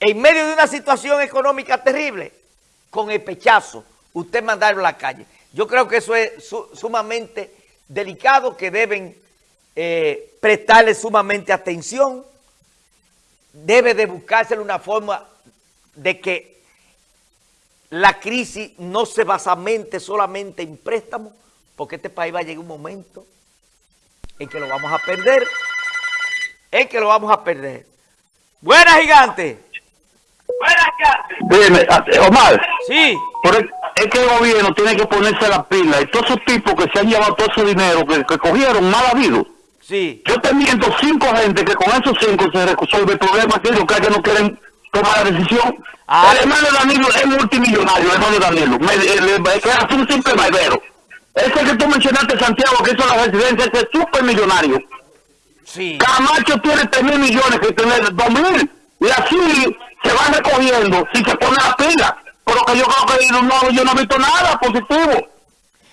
en medio de una situación económica terrible, con el pechazo, usted mandarlo a la calle. Yo creo que eso es sumamente delicado, que deben eh, prestarle sumamente atención. Debe de buscarse una forma de que la crisis no se basamente solamente en préstamos, porque este país va a llegar un momento en que lo vamos a perder, en que lo vamos a perder. Buenas, gigante. Gigante. Dime, Omar. Sí. es que el gobierno tiene que ponerse la pila y todos esos tipos que se han llevado todo ese dinero que, cogieron mal habido. Sí. Yo te miento cinco gente que con esos cinco se resuelve el problema que ellos que no quieren tomar la decisión. Ah. El hermano Danilo es multimillonario, el hermano Danilo. Me, es un simple barbero. Ese que tú mencionaste, Santiago, que hizo la residencia, ese es súper millonario. Sí. Camacho tiene 3 mil millones que tiene 2 mil. Y así se van recogiendo si se pone la pila. Pero que yo creo que no, yo no he visto nada positivo.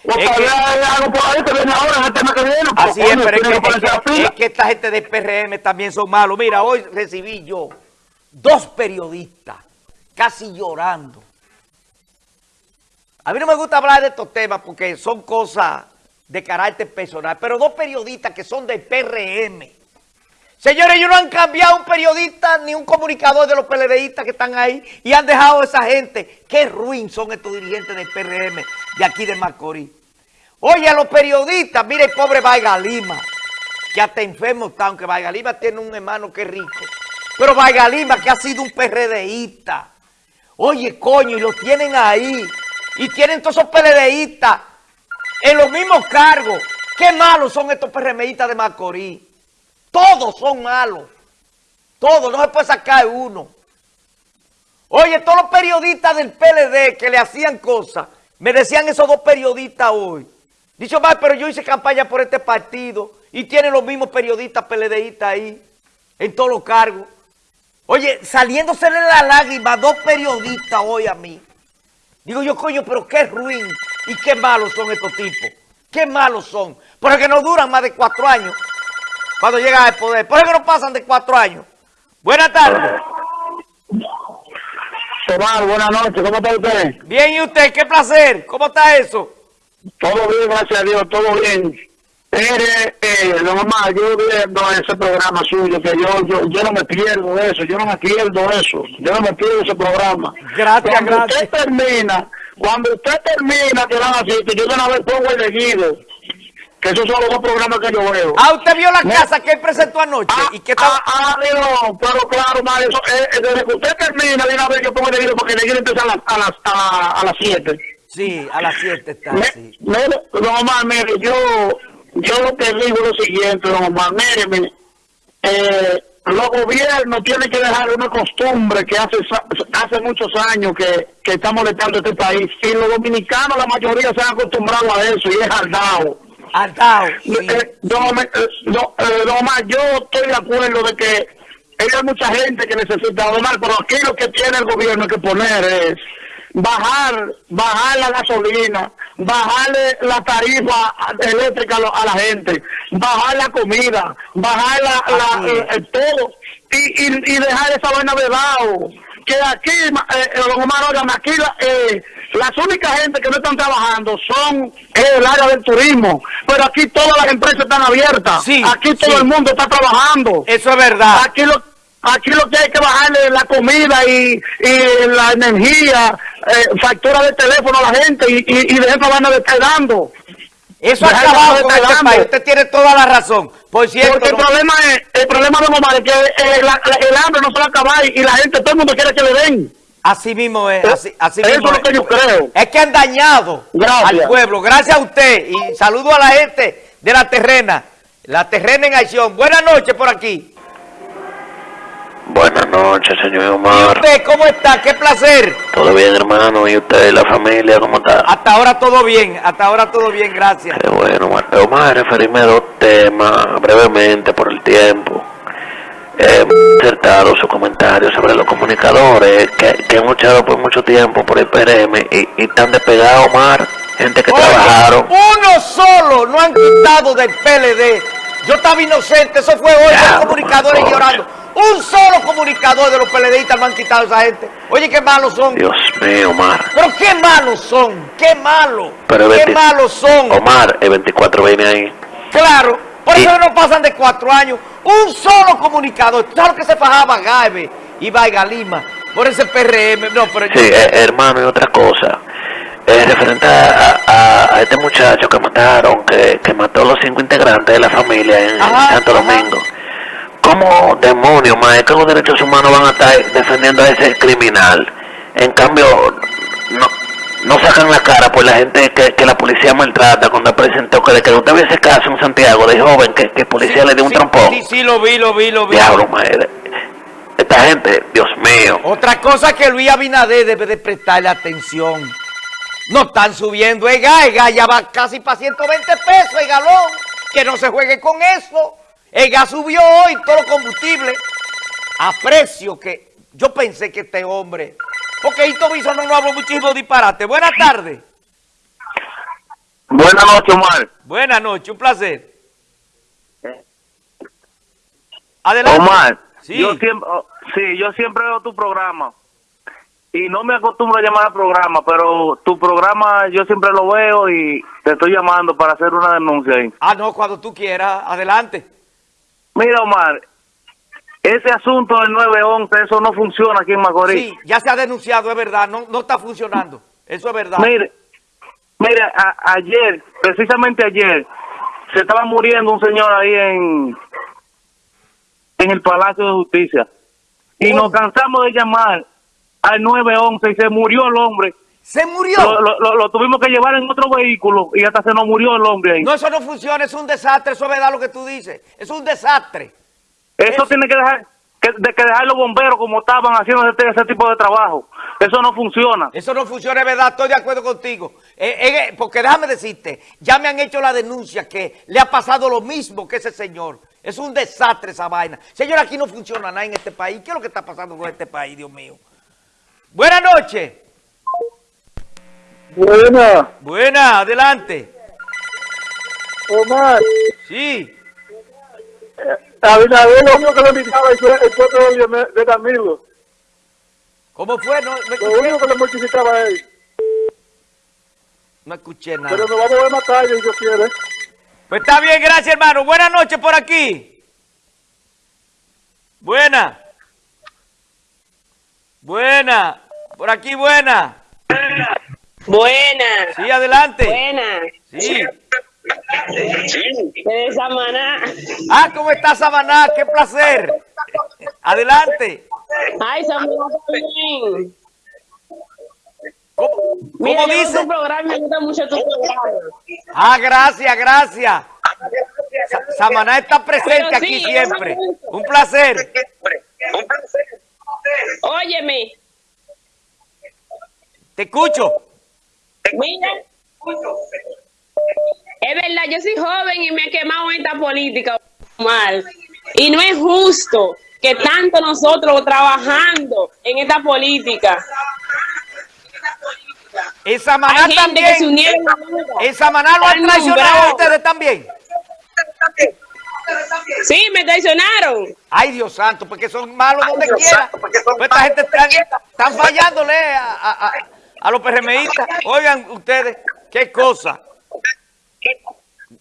O es que, algo por ahí que viene ahora en el tema que viene. Así es, pero es que, es que esta gente de PRM también son malos. Mira, hoy recibí yo dos periodistas casi llorando. A mí no me gusta hablar de estos temas porque son cosas de carácter personal, pero dos periodistas que son del PRM. Señores, ellos no han cambiado un periodista ni un comunicador de los PLDistas que están ahí y han dejado a esa gente. Qué ruin son estos dirigentes del PRM de aquí de Macorís. Oye, a los periodistas, mire el pobre Vaiga Lima, que hasta enfermo está, aunque Vaiga Lima tiene un hermano que rico. Pero Vaiga Lima, que ha sido un PRDista. Oye, coño, y lo tienen ahí. Y tienen todos esos PLDistas en los mismos cargos. Qué malos son estos PRMistas de Macorís. Todos son malos. Todos, no se puede sacar uno. Oye, todos los periodistas del PLD que le hacían cosas, me decían esos dos periodistas hoy. Dicho mal, pero yo hice campaña por este partido y tienen los mismos periodistas PLDistas ahí, en todos los cargos. Oye, saliéndose de la lágrima dos periodistas hoy a mí. Digo yo, coño, pero qué ruin y qué malos son estos tipos. Qué malos son. Porque no duran más de cuatro años cuando llegan al poder. Por eso no pasan de cuatro años. Buenas tardes. Omar, buenas noches. ¿Cómo está usted? Bien, ¿y usted? Qué placer. ¿Cómo está eso? Todo bien, gracias a Dios. Todo bien. Mire, eh, mamá, yo viendo ese programa suyo, que yo, yo, yo no me pierdo eso, yo no me pierdo eso, yo no me pierdo ese programa. Gracias, cuando gracias. usted termina, cuando usted termina, que van así, que yo de una vez pongo el elegido, que esos son los dos programas que yo veo. Ah, usted vio la casa que él presentó anoche ah, y que estaba... Ah, ah, pero claro, madre, eso, eh, eh, desde que usted termina, de una vez yo pongo el elegido, porque el elegido empieza a las, a las, a, las 7. Sí, a las 7 está, me, sí. no, mamá, mire, yo yo lo que digo es lo siguiente, don Omar, eh, los gobiernos tienen que dejar una costumbre que hace hace muchos años que, que está molestando este país. Y los dominicanos, la mayoría se han acostumbrado a eso y es aldao. Sí, eh, don, eh, eh Omar, yo estoy de acuerdo de que hay mucha gente que necesita Omar, pero aquí lo que tiene el gobierno que poner es bajar, bajar la gasolina, bajarle la tarifa eléctrica a la gente, bajar la comida, bajar la, el, todo y, y, dejar esa vaina de lado. Que aquí, eh, eh aquí eh, las únicas gente que no están trabajando son el área del turismo, pero aquí todas las empresas están abiertas, aquí todo el mundo está trabajando. Eso es verdad. Aquí lo, Aquí lo que hay que bajarle la comida y, y la energía, eh, factura de teléfono a la gente y, y, y de eso van a estar dando. Eso ha acabado con este país. Usted tiene toda la razón. Por cierto, Porque el problema es, el problema de Omar es que el, el, hambre no se va a acabar y la gente, todo el mundo quiere que le den. Así mismo es, así, así Eso mismo es lo que yo creo. Es que han dañado al pueblo. Gracias a usted y saludo a la gente de La Terrena. La Terrena en acción. Buenas noches por aquí. Buenas noches, señor Omar. ¿Y usted cómo está? Qué placer. Todo bien, hermano. ¿Y usted, la familia, cómo está? Hasta ahora todo bien, hasta ahora todo bien, gracias. Qué bueno, Omar. Omar, referirme a dos temas brevemente por el tiempo. He acertado su comentario sobre los comunicadores que, que han luchado por mucho tiempo por el PRM y, y están despegados, Omar. Gente que trabajaron. Uno solo no han quitado del PLD. Yo estaba inocente, eso fue hoy, los comunicadores llorando. Un solo comunicador de los PLDistas me han quitado a esa gente. Oye, qué malos son. Dios mío, Omar. Pero qué malos son. Qué malos. Pero qué 20 malos son. Omar, el 24 viene ahí. Claro. Por Y- eso no pasan de cuatro años. Un solo comunicador. ¿Tú sabes lo que se fajaba Gabe y Vaiga Lima? Por ese PRM. No, pero yo- Sí, eh, hermano, y otra cosa. Eh, referente a, a- a este muchacho que mataron, que, que mató a los cinco integrantes de la familia en, Santo ajá. Domingo. ¿Cómo demonios, más es que los derechos humanos van a estar defendiendo a ese criminal? En cambio, no, no sacan la cara por la gente que, que la policía maltrata cuando presentó que de que usted vio ese caso en Santiago de joven que, que el policía le dio un sí, trompón. Sí, sí, lo vi, lo vi, lo vi. Diablo, madre. Esta gente, Dios mío. Otra cosa que Luis Abinader debe de prestarle atención. No están subiendo el gas, el gas ya va casi para 120 pesos el galón. Que no se juegue con eso. El gas subió hoy, todo los combustible. A precio que yo pensé que este hombre... Porque Hito Biso no nos habló muchísimo disparate. Buenas tardes. Buenas noches, Omar. Buenas noches, un placer. Adelante. Omar, Sí. yo siempre, oh, sí, yo siempre veo tu programa y no me acostumbro a llamar al programa, pero tu programa yo siempre lo veo y te estoy llamando para hacer una denuncia ahí. Ah, no, cuando tú quieras. Adelante. Mira, Omar, ese asunto del 911, eso no funciona aquí en Macorís. Sí, ya se ha denunciado, es verdad. No, no está funcionando. Eso es verdad. Mire, mire, a- ayer, precisamente ayer, se estaba muriendo un señor ahí en, en el Palacio de Justicia. Y nos cansamos de llamar al 911 y se murió el hombre. Se murió. Lo, lo- lo- lo tuvimos que llevar en otro vehículo y hasta se nos murió el hombre ahí. No, eso no funciona, es un desastre, eso es verdad lo que tú dices. Es un desastre. Eso tiene que dejar que, de que dejar los bomberos como estaban haciendo ese, ese tipo de trabajo. Eso no funciona. Eso no funciona, es verdad, estoy de acuerdo contigo. Eh, eh, porque déjame decirte, ya me han hecho la denuncia que le ha pasado lo mismo que ese señor. Es un desastre esa vaina. Señor, aquí no funciona nada en este país. ¿Qué es lo que está pasando con este país, Dios mío? Buenas noches. Buena, Buena, adelante. Omar. Sí. Abinader lo único que le invitaba el pueblo de, de Camilo. ¿Cómo fue? No, no Lo escuché, único que le mortificaba a él. no escuché nada. nos vamos a ver más tarde si Dios quiere. Pues está bien, gracias hermano. Buenas noches por aquí. Buena. Buena. Por aquí buena. Buena, Sí, adelante. buena. Sí. De Samaná. Ah, ¿cómo está Samaná? Qué placer. Adelante. Ay, Samaná también. ¿Cómo, dice? tu programa, me gusta mucho tu programa. Ah, gracias, gracias. Sa- Samaná está presente aquí siempre. Un placer. Óyeme, Te escucho. mira. Es verdad, yo soy joven y me he quemado en esta política mal. Y no es justo que tanto nosotros trabajando en esta política. Hay gente que se también. unieron ahora. En Samaná lo han traicionado a ustedes también. Sí, me traicionaron. Ay, Dios santo, porque son malos donde quiera. Pues esta gente están, están fallándole a, a- a- a los PRMistas. Oigan ustedes, qué cosa.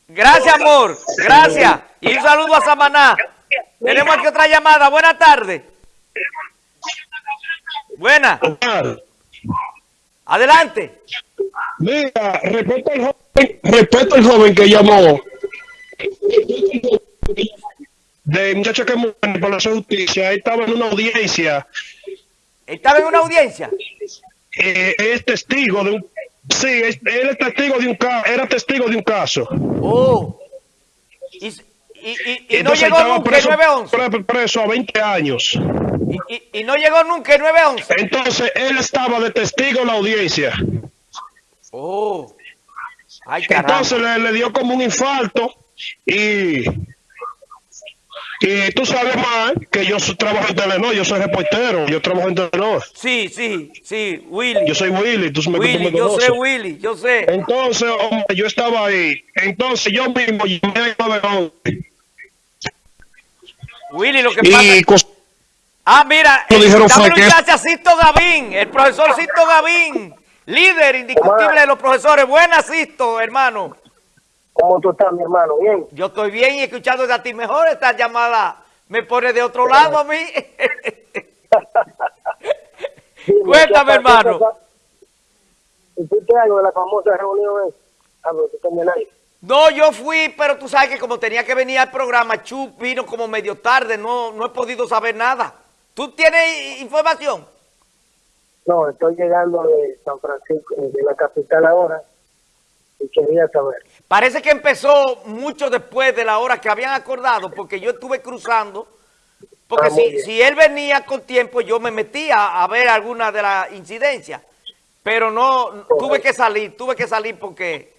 Gracias, amor. Gracias. Y un saludo a Samaná. Tenemos aquí otra llamada. Buenas tardes. Buena. Adelante. Mira, respeto al joven, respeto al joven que llamó de muchacho que en el Palacio de Justicia, él estaba en una audiencia, Estaba en una audiencia. eh, es testigo de un, sí, él es testigo de un caso, era testigo de un caso. Oh. Y, y, y- y no llegó nunca el preso, 911. pre- preso a 20 años. Y, no llegó nunca el 911. Entonces él estaba de testigo en la audiencia. Oh. Ay. Entonces le, le dio como un infarto y y tú sabes más que yo trabajo en Telenor, yo soy reportero, yo trabajo en Telenor. Sí, sí, sí, Willy. Yo soy Willy, tú me, tú Willy, yo conoces. sé, Willy, yo sé. Entonces, hombre, yo estaba ahí. Entonces yo mismo llamé 911 Willy, lo que pasa y es... cos- Ah, mira, Lo eh, dijeron dame fue que- a Sisto Gavín, el profesor Sisto Gavín, líder indiscutible de los profesores. Buenas, Sisto, hermano. ¿Cómo tú estás, mi hermano? Bien. Yo estoy bien y escuchando a ti mejor. Esta llamada me pone de otro lado a mí. Cuéntame, hermano. ¿Hiciste algo de la famosa reunión? Ah. No, yo fui, pero tú sabes que como tenía que venir al programa, Chup vino como medio tarde, no, no he podido saber nada. ¿Tú tienes información? No, estoy llegando de San Francisco, de la capital ahora, y quería saber. Parece que empezó mucho después de la hora que habían acordado, porque yo estuve cruzando, porque Ah, si, si él venía con tiempo, yo me metía a ver alguna de las incidencias, pero no, tuve que salir, tuve que salir porque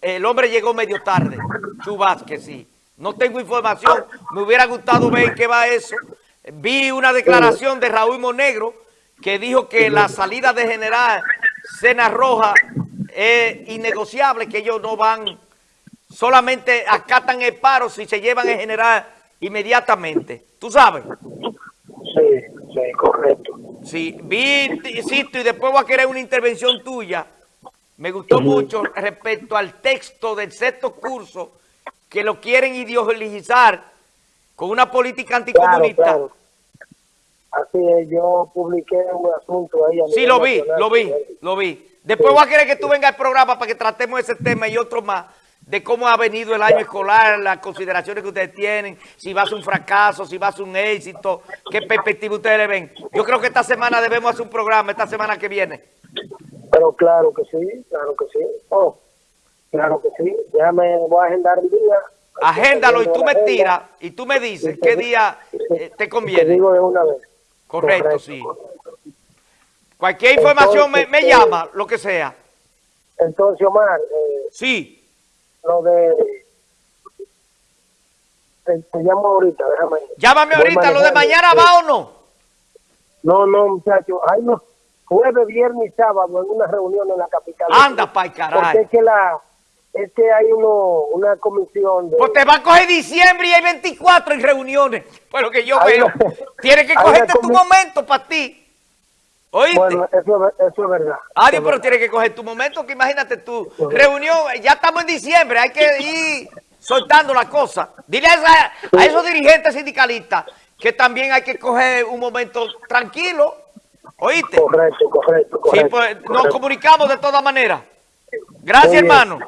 el hombre llegó medio tarde, Chubas, que sí. No tengo información, me hubiera gustado ver qué va eso. Vi una declaración de Raúl Monegro que dijo que la salida de General Cena Roja es innegociable, que ellos no van, solamente acatan el paro si se llevan el general inmediatamente. ¿Tú sabes? Sí, sí, correcto. Sí, vi, insisto, y después voy a querer una intervención tuya. Me gustó mucho respecto al texto del sexto curso que lo quieren ideologizar con una política anticomunista. claro. Así es, yo publiqué un asunto ahí. a Sí, lo vi, nacional lo vi, lo vi. Después voy a querer que tú vengas al programa para que tratemos ese tema y otro más de cómo ha venido el año escolar, las consideraciones que ustedes tienen, si va a ser un fracaso, si va a ser un éxito, qué perspectiva ustedes le ven. Yo creo que esta semana debemos hacer un programa, esta semana que viene. Pero claro que sí, claro que sí. Oh, claro que sí. Déjame, voy a agendar el día. Agéndalo y tú me tiras y tú me dices qué te- día eh, te Te conviene. digo de una vez. Correcto, sí. Cualquier información me, llama, lo que sea. Entonces, Omar, eh, Sí, lo de... Te, te llamo ahorita, déjame. llámame ahorita, ¿lo de mañana Sí. va o no? No, no, muchacho. Ay, no. Jueves, viernes y sábado en una reunión en la capital. Anda pa'l Porque caray. es que, la, es que hay uno, una comisión de... Pues te va a coger diciembre y hay 24 en reuniones. Pues lo que yo Hay veo. una- Tienes que cogerte tu momento para ti. ¿Oíste? Bueno, eso, es- eso es verdad. Adiós, Eso es pero tienes que coger tu momento, que imagínate tu reunión, ya estamos en diciembre, hay que ir soltando la cosa. Dile a, esa- a esos dirigentes sindicalistas que también hay que coger un momento tranquilo, ¿oíste? Correcto, correcto, Sí, correcto. pues nos correcto. comunicamos de todas maneras. Gracias, hermano.